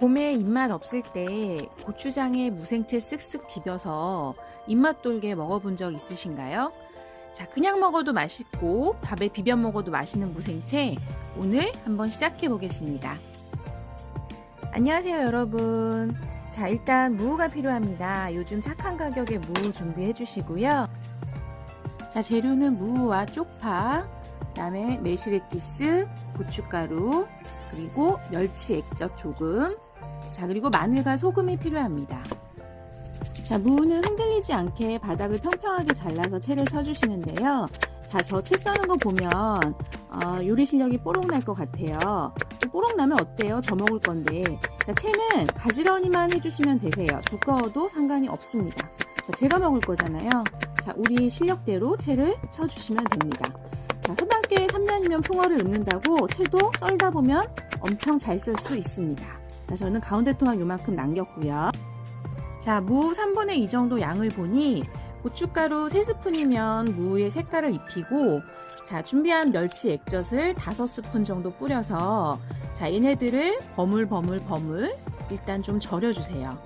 봄에 입맛 없을 때 고추장에 무생채 쓱쓱 비벼서 입맛 돌게 먹어본 적 있으신가요? 자, 그냥 먹어도 맛있고 밥에 비벼 먹어도 맛있는 무생채 오늘 한번 시작해 보겠습니다. 안녕하세요 여러분. 자, 일단 무가 필요합니다. 요즘 착한 가격에 무 준비해 주시고요. 자, 재료는 무와 쪽파, 그다음에 매실액기스, 고춧가루, 그리고 멸치 액젓 조금, 자 그리고 마늘과 소금이 필요합니다. 자 무는 흔들리지 않게 바닥을 평평하게 잘라서 채를 쳐주시는데요. 자저 채 써는 거 보면 어, 요리 실력이 뽀록 날 것 같아요. 뽀록 나면 어때요? 저 먹을 건데 자 채는 가지런히만 해주시면 되세요. 두꺼워도 상관이 없습니다. 자 제가 먹을 거잖아요. 자 우리 실력대로 채를 쳐주시면 됩니다. 자 소단계 3년이면 풍어를 읊는다고 채도 썰다 보면 엄청 잘썰수 있습니다. 자, 저는 가운데 토막 요만큼 남겼고요. 자, 무 3분의 2 정도 양을 보니 고춧가루 3스푼이면 무의 색깔을 입히고 자, 준비한 멸치 액젓을 5스푼 정도 뿌려서 자, 얘네들을 버물버물 버물 일단 좀 절여주세요.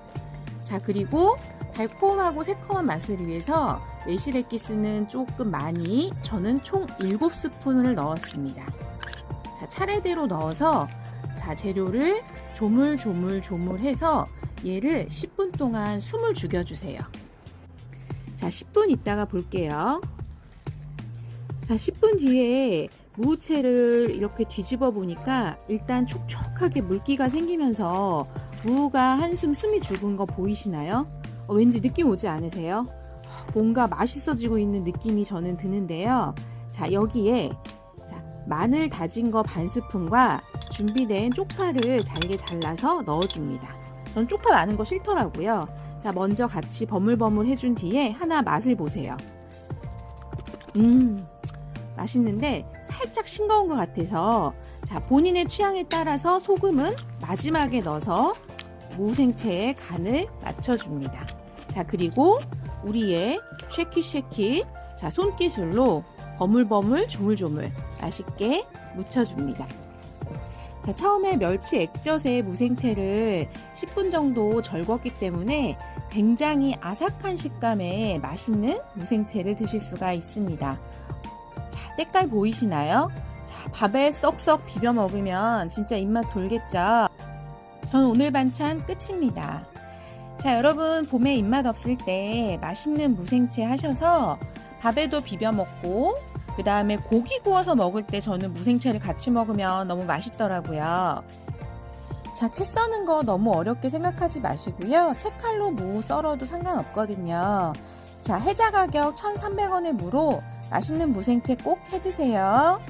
자, 그리고 달콤하고 새콤한 맛을 위해서 매실액기스는 조금 많이 저는 총 7스푼을 넣었습니다. 자, 차례대로 넣어서 자, 재료를 조물조물조물해서 얘를 10분 동안 숨을 죽여주세요. 자, 10분 있다가 볼게요. 자, 10분 뒤에 무채를 이렇게 뒤집어 보니까 일단 촉촉하게 물기가 생기면서 무가 한숨 숨이 죽은 거 보이시나요? 어, 왠지 느낌 오지 않으세요? 뭔가 맛있어지고 있는 느낌이 저는 드는데요. 자, 여기에 자, 마늘 다진 거 반 스푼과 준비된 쪽파를 잘게 잘라서 넣어줍니다. 전 쪽파 많은 거 싫더라고요. 자, 먼저 같이 버물버물 해준 뒤에 하나 맛을 보세요. 음, 맛있는데 살짝 싱거운 것 같아서 자, 본인의 취향에 따라서 소금은 마지막에 넣어서 무생채의 간을 맞춰줍니다. 자, 그리고 우리의 쉐키쉐키 자, 손기술로 버물버물 조물조물 맛있게 묻혀줍니다. 자, 처음에 멸치 액젓에 무생채를 10분 정도 절궜기 때문에 굉장히 아삭한 식감의 맛있는 무생채를 드실 수가 있습니다. 자, 때깔 보이시나요? 자, 밥에 쏙쏙 비벼 먹으면 진짜 입맛 돌겠죠? 전 오늘 반찬 끝입니다. 자, 여러분 봄에 입맛 없을 때 맛있는 무생채 하셔서 밥에도 비벼 먹고 그 다음에 고기 구워서 먹을 때 저는 무생채를 같이 먹으면 너무 맛있더라고요. 자, 채 써는 거 너무 어렵게 생각하지 마시고요. 채칼로 무 썰어도 상관없거든요. 자, 해자 가격 1,300원의 무로 맛있는 무생채 꼭 해드세요.